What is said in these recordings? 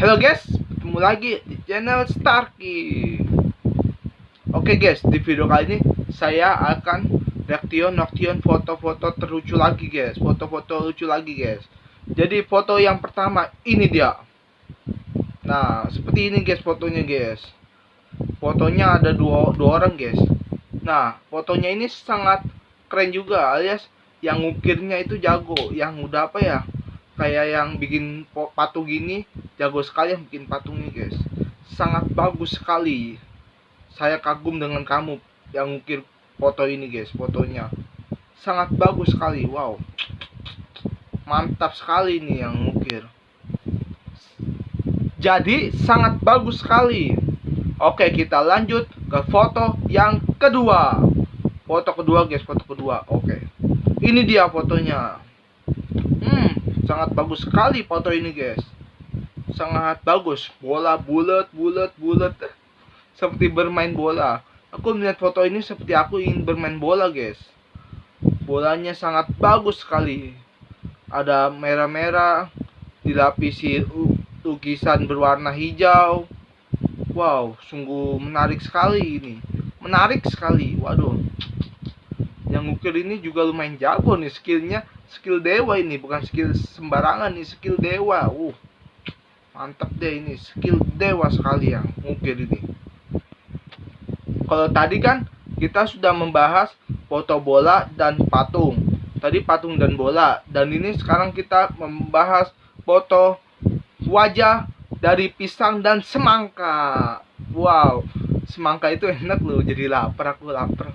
Halo guys, ketemu lagi di channel Starky. Oke guys, di video kali ini saya akan reaction reaction foto-foto terlucu lagi guys, foto-foto lucu lagi guys. Jadi foto yang pertama ini dia. Nah, seperti ini guys fotonya guys. Fotonya ada dua, dua orang guys. Nah, fotonya ini sangat keren juga alias yang ngukirnya itu jago, yang udah apa ya? kayak yang bikin patung gini jago sekali yang bikin patungnya guys. Sangat bagus sekali. Saya kagum dengan kamu yang ngukir foto ini guys fotonya. Sangat bagus sekali wow. Mantap sekali ini yang ngukir. Jadi sangat bagus sekali. Oke kita lanjut ke foto yang kedua. Foto kedua guys foto kedua. Oke. Ini dia fotonya. Hmm sangat bagus sekali foto ini guys sangat bagus. Bola bulat bulat bulat. Seperti bermain bola. Aku melihat foto ini seperti aku ingin bermain bola guys. Bolanya sangat bagus sekali. Ada merah-merah dilapisi lukisan berwarna hijau. Wow sungguh menarik sekali ini. Menarik sekali waduh. Yang ngukir ini juga lumayan jago nih skillnya. Skill dewa ini bukan skill sembarangan nih skill dewa. Uh mantap deh ini skill dewa sekali yang ngukir ini. Kalau tadi kan kita sudah membahas foto bola dan patung. Tadi patung dan bola dan ini sekarang kita membahas foto wajah dari pisang dan semangka. Wow semangka itu enak loh jadi lapar aku lapar.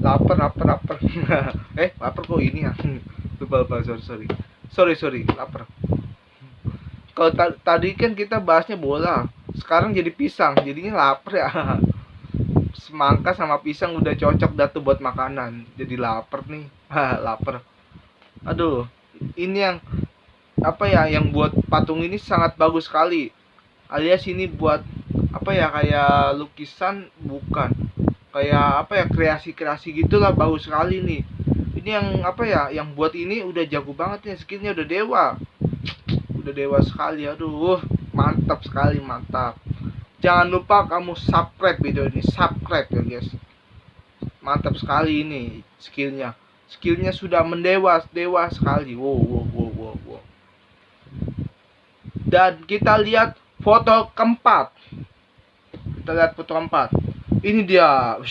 Lapar lapar lapar. Eh lapar kok ini ya? Lupa lupa sorry sorry. Sorry sorry lapar kalau tadi kan kita bahasnya bola. Sekarang jadi pisang jadinya lapar ya. Semangka sama pisang udah cocok datu buat makanan. Jadi lapar nih. Lapar. Aduh ini yang apa ya yang buat patung ini sangat bagus sekali. Alias ini buat apa ya kayak lukisan bukan. Kayak apa ya kreasi-kreasi gitulah bagus sekali nih. Ini yang apa ya yang buat ini udah jago banget nih skinnya udah dewa udah dewa sekali. Aduh mantap sekali mantap. Jangan lupa kamu subscribe video ini subscribe ya guys. Mantap sekali ini skillnya. Skillnya sudah mendewa dewa sekali. Wow wow wow wow wow. Dan kita lihat foto keempat. Kita lihat foto keempat. Ini dia.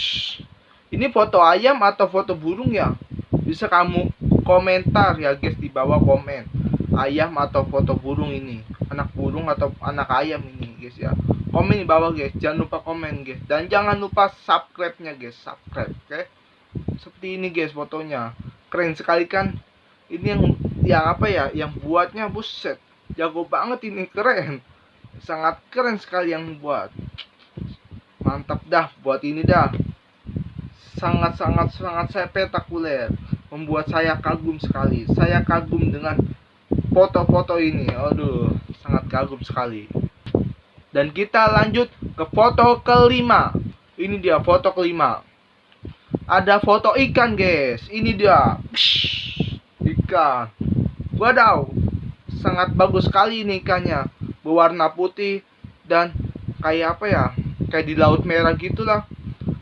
Ini foto ayam atau foto burung ya? Bisa kamu komentar ya guys di bawah komen ayam atau foto burung ini. Anak burung atau anak ayam ini guys ya. Komen di bawah guys. Jangan lupa komen guys. Dan jangan lupa subscribe nya guys. Subscribe oke? Okay? seperti ini guys fotonya. Keren sekali kan? Ini yang yang apa ya yang buatnya buset. Jago banget ini keren. Sangat keren sekali yang buat. Mantap dah buat ini dah. Sangat sangat sangat spektakuler membuat saya kagum sekali. Saya kagum dengan foto-foto ini. Aduh, sangat kagum sekali. Dan kita lanjut ke foto kelima. Ini dia foto kelima. Ada foto ikan, guys. Ini dia. Psh, ikan. Wadaw. Sangat bagus sekali ini ikannya. Berwarna putih dan kayak apa ya? Kayak di laut merah gitulah.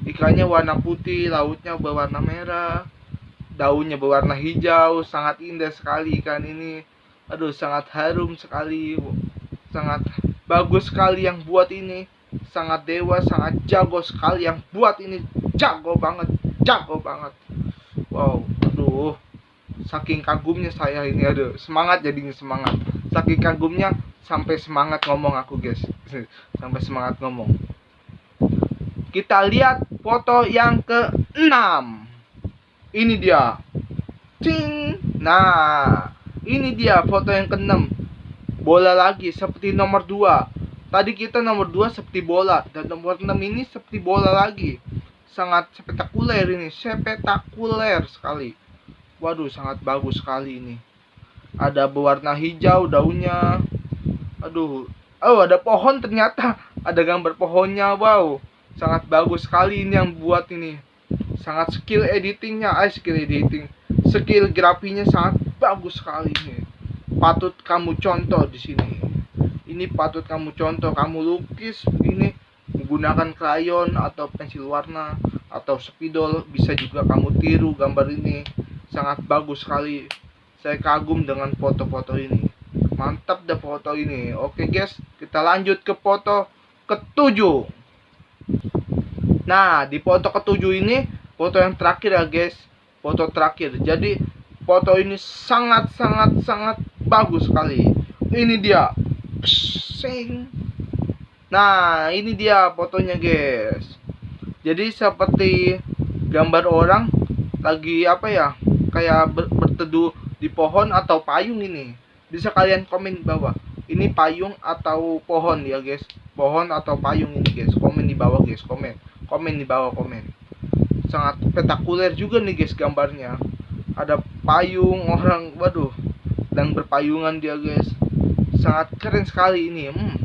Ikannya warna putih, lautnya berwarna merah daunnya berwarna hijau sangat indah sekali ikan ini aduh sangat harum sekali sangat bagus sekali yang buat ini. Sangat dewa sangat jago sekali yang buat ini. Jago banget jago banget. Wow aduh. Saking kagumnya saya ini aduh. Semangat jadinya semangat. Saking kagumnya sampai semangat ngomong aku guys. Sampai semangat ngomong. Kita lihat foto yang ke 6 ini dia. Cing. Nah ini dia foto yang keenam. Bola lagi seperti nomor 2 tadi kita nomor 2 seperti bola dan nomor 6 ini seperti bola lagi. Sangat spektakuler ini spektakuler sekali. Waduh sangat bagus sekali ini. Ada berwarna hijau daunnya. Aduh. Oh ada pohon ternyata. Ada gambar pohonnya wow. Sangat bagus sekali ini yang buat ini. Sangat skill editingnya ay skill editing. Skill grafinya sangat bagus sekali nih patut kamu contoh di sini. Ini patut kamu contoh kamu lukis ini menggunakan krayon atau pensil warna atau spidol bisa juga kamu tiru gambar ini. Sangat bagus sekali. Saya kagum dengan foto-foto ini. Mantap deh foto ini. Oke guys kita lanjut ke foto ketujuh. Nah di foto ketujuh ini foto yang terakhir ya guys. Foto terakhir. Jadi foto ini sangat sangat sangat bagus sekali. Ini dia. Sing. nah ini dia fotonya guys. Jadi seperti gambar orang lagi apa ya kayak ber berteduh di pohon atau payung ini. Bisa kalian komen di bawah. Ini payung atau pohon ya guys? Pohon atau payung ini guys? Komen di bawah guys. Komen. Komen di bawah komen. Sangat spektakuler juga nih guys gambarnya. Ada payung orang waduh. Dan berpayungan dia guys. Sangat keren sekali ini hmm.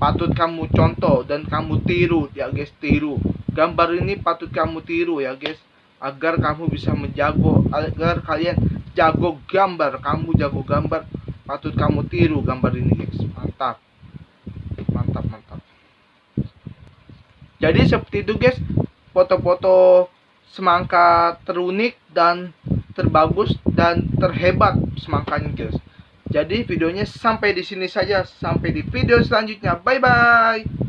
patut kamu contoh dan kamu tiru ya guys tiru. Gambar ini patut kamu tiru ya guys agar kamu bisa menjago agar kalian jago gambar. Kamu jago gambar patut kamu tiru gambar ini guys. Mantap. Mantap mantap. Jadi seperti itu guys foto-foto semangka terunik dan terbagus dan terhebat semangkanya guys. Jadi videonya sampai di sini saja. Sampai di video selanjutnya. Bye bye.